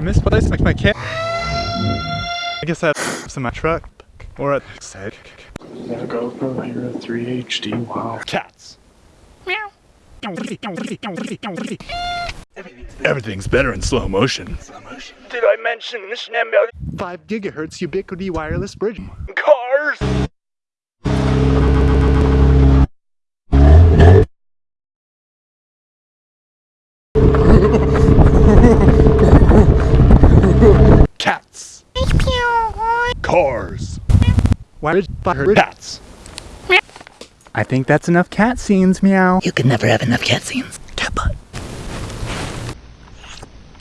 I misplaced my, my cat. I guess that's in my truck. Or at said. Yeah, GoPro Hero 3 HD. Wow. Cats. Everything's better in slow motion. Did I mention this number? 5 gigahertz Ubiquiti wireless bridge. Cars? Cats. Cars. Why did fire Cats. I think that's enough cat scenes, meow. You can never have enough cat scenes.